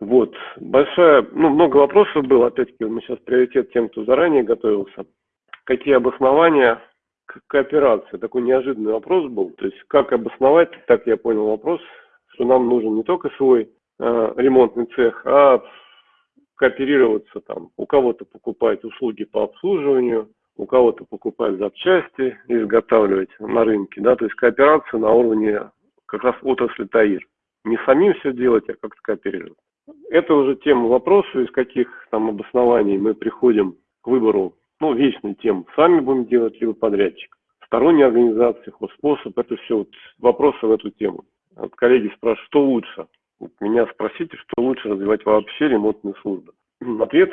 Вот, большая, ну, много вопросов было, опять-таки, мы сейчас приоритет тем, кто заранее готовился. Какие обоснования к кооперации? Такой неожиданный вопрос был. То есть, как обосновать, так я понял вопрос, что нам нужен не только свой э, ремонтный цех, а кооперироваться там, у кого-то покупать услуги по обслуживанию, у кого-то покупать запчасти, изготавливать на рынке, да, то есть кооперация на уровне как раз отрасли ТАИР. Не самим все делать, а как-то кооперировать. Это уже тема вопроса, из каких там обоснований мы приходим к выбору, ну, вечной темы. Сами будем делать, либо подрядчик. Сторонние организации, хозспособ, это все вот вопросы в эту тему. Вот коллеги спрашивают, что лучше? Вот меня спросите, что лучше развивать вообще ремонтные службы. Ответ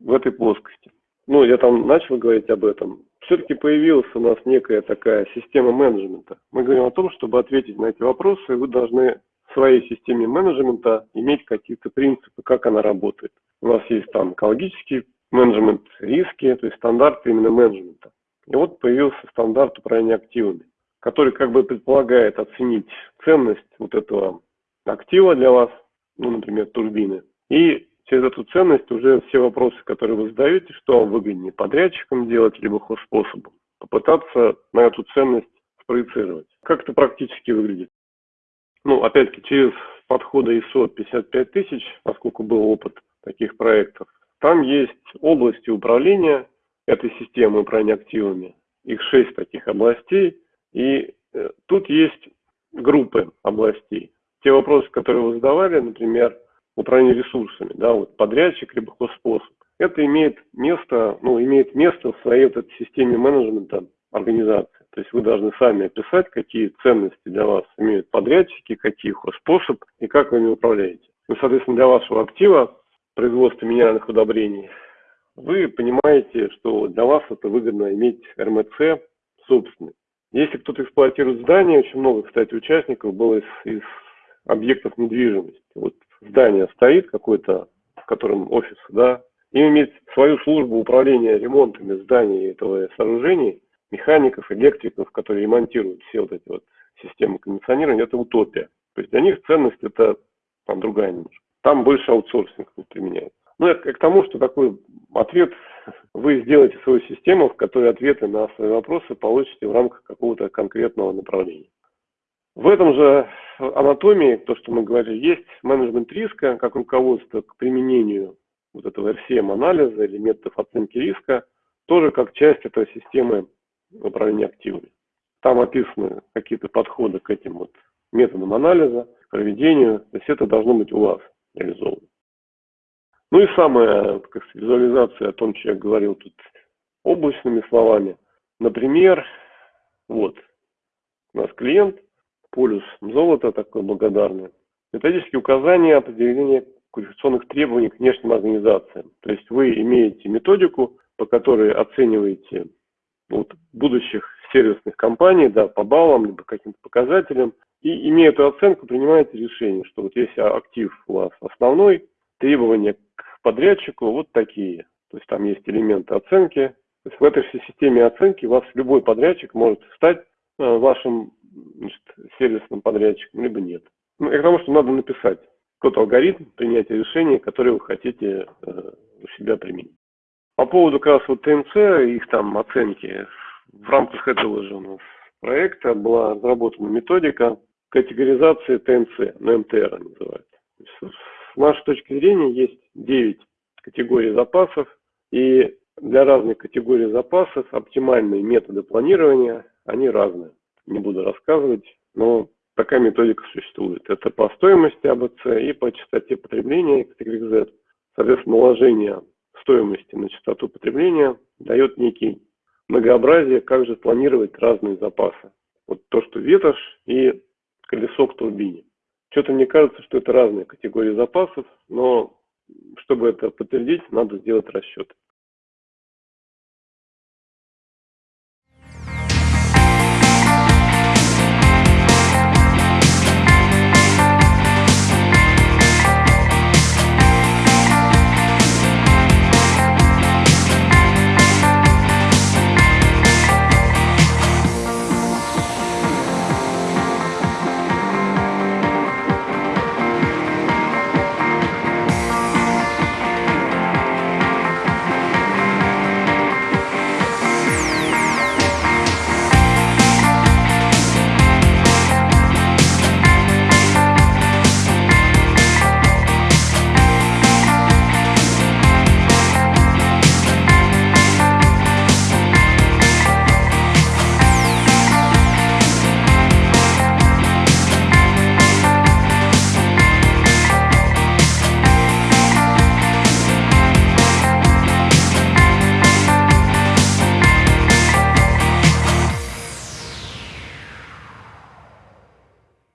в этой плоскости. Ну, я там начал говорить об этом. Все-таки появилась у нас некая такая система менеджмента. Мы говорим о том, чтобы ответить на эти вопросы, вы должны своей системе менеджмента иметь какие-то принципы, как она работает. У нас есть там экологический менеджмент, риски, то есть стандарты именно менеджмента. И вот появился стандарт управления активами, который как бы предполагает оценить ценность вот этого актива для вас, ну, например, турбины, и через эту ценность уже все вопросы, которые вы задаете, что вам выгоднее подрядчикам делать, либо хозспособом, попытаться на эту ценность спроецировать. Как это практически выглядит? Ну, опять-таки, через подходы ISO 55 тысяч, поскольку был опыт таких проектов, там есть области управления этой системы управления активами. Их шесть таких областей. И э, тут есть группы областей. Те вопросы, которые вы задавали, например, управление ресурсами, да, вот подрядчик либо хозспособ, это имеет место, ну, имеет место в своей вот этой системе менеджмента организации. То есть вы должны сами описать, какие ценности для вас имеют подрядчики, какие хозспособ и как вы ими управляете. Ну, соответственно, для вашего актива производства минеральных удобрений, вы понимаете, что для вас это выгодно иметь РМЦ собственный. Если кто-то эксплуатирует здание, очень много, кстати, участников было из, из объектов недвижимости. Вот здание стоит какой-то, в котором офис, да, и иметь свою службу управления ремонтами зданий этого сооружений, механиков, электриков, которые ремонтируют все вот эти вот системы кондиционирования, это утопия. То есть для них ценность это там другая немножко. Там больше аутсорсинг применяется. Ну, это к тому, что такой ответ, вы сделаете свою систему, в которой ответы на свои вопросы получите в рамках какого-то конкретного направления. В этом же анатомии, то, что мы говорили, есть менеджмент риска, как руководство к применению вот этого RCM-анализа или методов оценки риска, тоже как часть этой системы управления активами. Там описаны какие-то подходы к этим вот методам анализа, к проведению, то есть это должно быть у вас реализовано. Ну и самая как визуализация о том, что я говорил тут облачными словами. Например, вот, у нас клиент – полюс золота такой благодарный. Методические указания определения квалификационных требований к внешним организациям. То есть вы имеете методику, по которой оцениваете вот, будущих сервисных компаний да, по баллам, либо каким-то показателям, и имея эту оценку, принимаете решение, что вот если актив у вас основной, требования к подрядчику вот такие. То есть там есть элементы оценки. То есть в этой всей системе оценки у вас любой подрядчик может стать э, вашим значит, сервисным подрядчиком, либо нет. Ну, и к тому, что надо написать тот алгоритм принятия решения, который вы хотите э, у себя применить. По поводу как раз вот ТНЦ, их там оценки, в рамках этого же у нас проекта была разработана методика категоризации ТНЦ, ну, МТР называется. С нашей точки зрения есть 9 категорий запасов, и для разных категорий запасов оптимальные методы планирования, они разные не буду рассказывать, но такая методика существует. Это по стоимости АБЦ и по частоте потребления XYZ. Соответственно, наложение стоимости на частоту потребления дает некий многообразие, как же планировать разные запасы. Вот то, что ветошь и колесо к турбине. Что-то мне кажется, что это разные категории запасов, но чтобы это подтвердить, надо сделать расчеты.